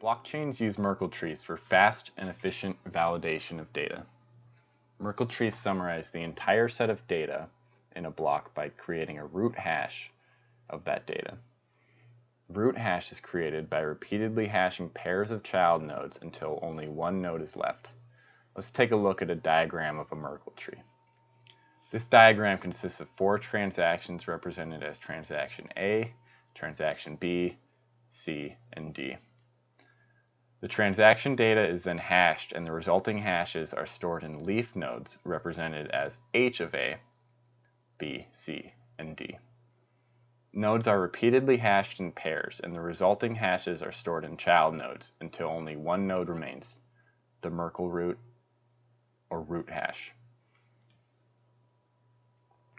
Blockchains use Merkle trees for fast and efficient validation of data. Merkle trees summarize the entire set of data in a block by creating a root hash of that data. Root hash is created by repeatedly hashing pairs of child nodes until only one node is left. Let's take a look at a diagram of a Merkle tree. This diagram consists of four transactions represented as transaction A, transaction B, C, and D. The transaction data is then hashed and the resulting hashes are stored in leaf nodes represented as H of A, B, C, and D. Nodes are repeatedly hashed in pairs and the resulting hashes are stored in child nodes until only one node remains, the Merkle root or root hash.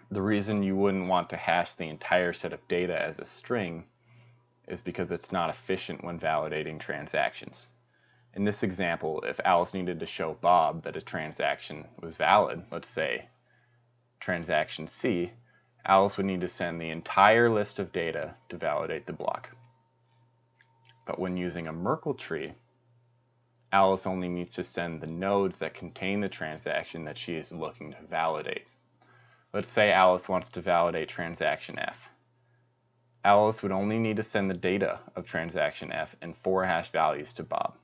The reason you wouldn't want to hash the entire set of data as a string is because it's not efficient when validating transactions. In this example, if Alice needed to show Bob that a transaction was valid, let's say transaction C, Alice would need to send the entire list of data to validate the block. But when using a Merkle tree, Alice only needs to send the nodes that contain the transaction that she is looking to validate. Let's say Alice wants to validate transaction F. Alice would only need to send the data of transaction F and four hash values to Bob.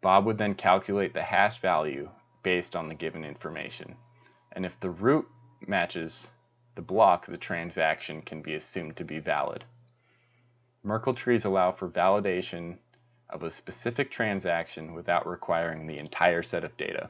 Bob would then calculate the hash value based on the given information. And if the root matches the block, the transaction can be assumed to be valid. Merkle trees allow for validation of a specific transaction without requiring the entire set of data.